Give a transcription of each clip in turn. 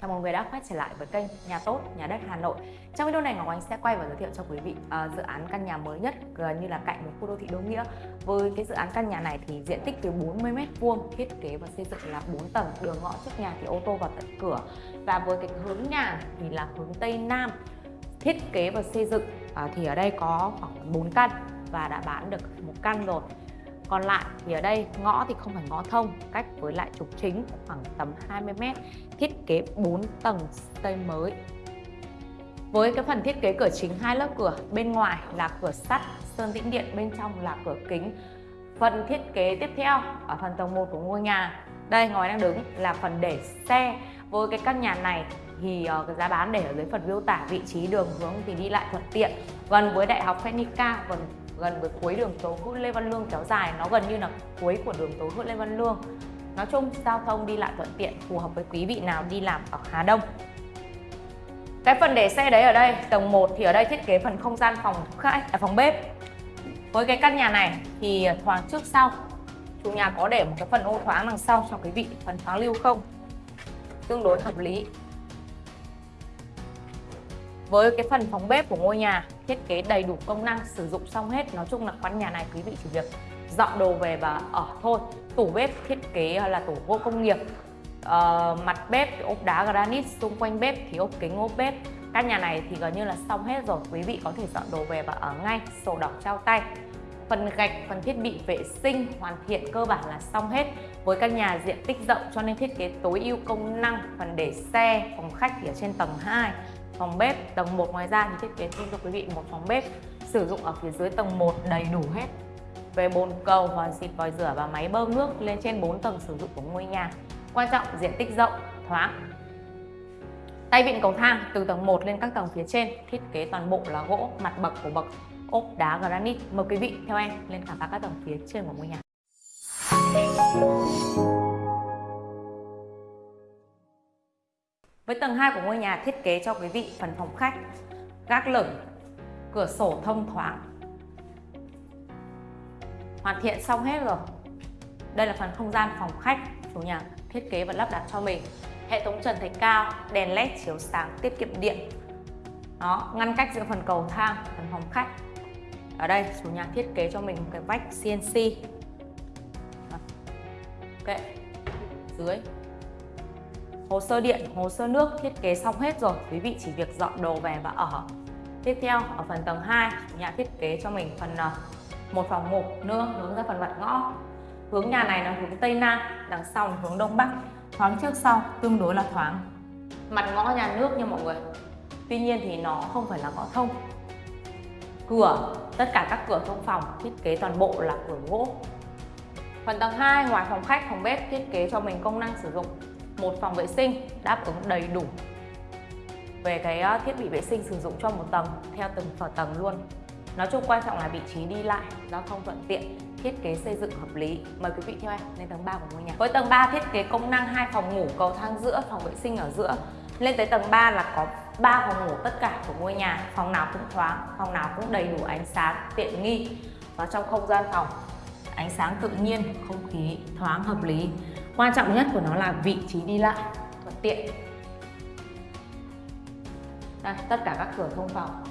Chào mừng người đã quay trở lại với kênh Nhà Tốt, Nhà Đất Hà Nội. Trong video này Ngọc Ánh sẽ quay và giới thiệu cho quý vị uh, dự án căn nhà mới nhất gần như là cạnh một khu đô thị Đô Nghĩa. Với cái dự án căn nhà này thì diện tích từ 40m2, thiết kế và xây dựng là 4 tầng Đường ngõ trước nhà thì ô tô vào tận cửa. Và với cái hướng nhà thì là hướng Tây Nam Thiết kế và xây dựng uh, thì ở đây có khoảng 4 căn và đã bán được một căn rồi còn lại thì ở đây ngõ thì không phải ngõ thông, cách với lại trục chính khoảng tầm 20m, thiết kế 4 tầng xây mới. Với cái phần thiết kế cửa chính hai lớp cửa, bên ngoài là cửa sắt, sơn tĩnh điện, bên trong là cửa kính. Phần thiết kế tiếp theo ở phần tầng 1 của ngôi nhà, đây ngoài đang đứng là phần để xe. Với cái căn nhà này thì uh, cái giá bán để ở dưới phần miêu tả vị trí đường hướng thì đi lại thuận tiện gần với đại học Phenica gần gần với cuối đường Tố Hữu Lê Văn Lương kéo dài. Nó gần như là cuối của đường Tố Hữu Lê Văn Lương. Nói chung giao thông đi lại thuận tiện phù hợp với quý vị nào đi làm ở Hà Đông. Cái phần để xe đấy ở đây tầng 1 thì ở đây thiết kế phần không gian phòng khách à, phòng bếp. Với cái căn nhà này thì thoáng trước sau chủ nhà có để một cái phần ô thoáng đằng sau cho quý vị phần thoáng lưu không. Tương đối hợp lý với cái phần phòng bếp của ngôi nhà thiết kế đầy đủ công năng sử dụng xong hết nói chung là căn nhà này quý vị chỉ việc dọn đồ về và ở thôi. Tủ bếp thiết kế là tủ gỗ công nghiệp à, mặt bếp thì ốp đá granite xung quanh bếp thì ốp kính ốp bếp. Căn nhà này thì gần như là xong hết rồi quý vị có thể dọn đồ về và ở ngay sổ đỏ trao tay. Phần gạch phần thiết bị vệ sinh hoàn thiện cơ bản là xong hết. Với căn nhà diện tích rộng cho nên thiết kế tối ưu công năng phần để xe phòng khách thì ở trên tầng 2 phòng bếp, tầng 1 ngoài ra thì thiết kế thêm cho quý vị một phòng bếp sử dụng ở phía dưới tầng 1 đầy đủ hết. Về bồn cầu hoàn xịt, vòi rửa và máy bơm nước lên trên 4 tầng sử dụng của ngôi nhà. Quan trọng, diện tích rộng, thoáng. Tay vịn cầu thang từ tầng 1 lên các tầng phía trên, thiết kế toàn bộ là gỗ, mặt bậc của bậc, ốp đá, granite. Mời quý vị theo em lên khám phá các tầng phía trên của ngôi nhà. Với tầng 2 của ngôi nhà thiết kế cho quý vị phần phòng khách, gác lửng, cửa sổ thông thoáng. Hoàn thiện xong hết rồi. Đây là phần không gian phòng khách, chủ nhà thiết kế và lắp đặt cho mình. Hệ thống trần thạch cao, đèn led chiếu sáng tiết kiệm điện. Đó, ngăn cách giữa phần cầu thang, phần phòng khách. Ở đây chủ nhà thiết kế cho mình một cái vách CNC. Ok, dưới Hồ sơ điện, hồ sơ nước thiết kế xong hết rồi, quý vị chỉ việc dọn đồ về và ở. Tiếp theo, ở phần tầng 2, nhà thiết kế cho mình phần ờ, một phòng ngủ nữa hướng ra phần mặt ngõ. Hướng nhà này là hướng Tây Nam, đằng sau là hướng Đông Bắc, thoáng trước sau tương đối là thoáng. Mặt ngõ nhà nước nha mọi người. Tuy nhiên thì nó không phải là ngõ thông. Cửa, tất cả các cửa thông phòng thiết kế toàn bộ là cửa gỗ. Phần tầng 2, ngoài phòng khách, phòng bếp thiết kế cho mình công năng sử dụng một phòng vệ sinh đáp ứng đầy đủ về cái ờ, thiết bị vệ sinh sử dụng cho một tầng, theo từng sở tầng luôn. Nói chung quan trọng là vị trí đi lại, giao thông thuận tiện, thiết kế xây dựng hợp lý. Mời quý vị theo em lên tầng 3 của ngôi nhà. Với tầng 3 thiết kế công năng hai phòng ngủ cầu thang giữa, phòng vệ sinh ở giữa. Lên tới tầng 3 là có 3 phòng ngủ tất cả của ngôi nhà. Phòng nào cũng thoáng, phòng nào cũng đầy đủ ánh sáng tiện nghi. Và trong không gian phòng, ánh sáng tự nhiên, không khí thoáng hợp lý quan trọng nhất của nó là vị trí đi lại thuận tiện. Đây, tất cả các cửa thông phòng.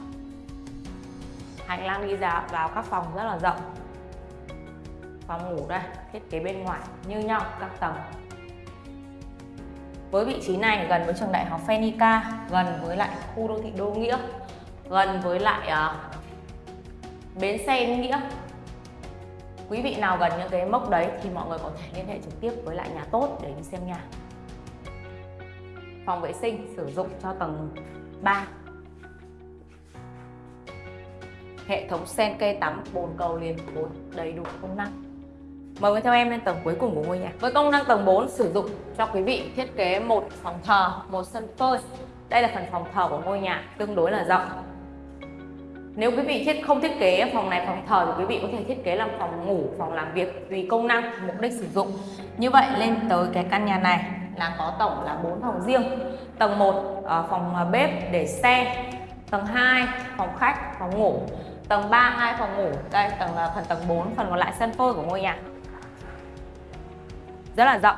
Hành lang đi ra vào các phòng rất là rộng. Phòng ngủ đây thiết kế bên ngoài như nhau các tầng. Với vị trí này gần với trường đại học Phenica gần với lại khu đô thị Đô Nghĩa gần với lại uh, bến xe Nghĩa quý vị nào gần những cái mốc đấy thì mọi người có thể liên hệ trực tiếp với lại nhà tốt để đi xem nhà. Phòng vệ sinh sử dụng cho tầng 3 hệ thống sen cây tắm bồn cầu liền bốn đầy đủ công năng. Mời quý theo em lên tầng cuối cùng của ngôi nhà. Với công năng tầng 4 sử dụng cho quý vị thiết kế một phòng thờ, một sân phơi Đây là phần phòng thờ của ngôi nhà tương đối là rộng nếu quý vị thiết không thiết kế phòng này phòng thờ thì quý vị có thể thiết kế làm phòng ngủ, phòng làm việc tùy công năng, mục đích sử dụng. Như vậy lên tới cái căn nhà này là có tổng là 4 phòng riêng. Tầng 1 ờ, phòng ờ, bếp để xe, tầng 2 phòng khách, phòng ngủ, tầng 3 hai phòng ngủ. Đây tầng là phần tầng 4, phần còn lại sân phơi của ngôi nhà. Rất là rộng.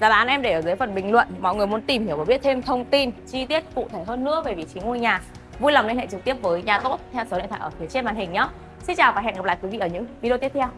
Giá bán em để ở dưới phần bình luận. Mọi người muốn tìm hiểu và biết thêm thông tin chi tiết cụ thể hơn nữa về vị trí ngôi nhà. Vui lòng liên hệ trực tiếp với nhà tốt theo số điện thoại ở phía trên màn hình nhé. Xin chào và hẹn gặp lại quý vị ở những video tiếp theo.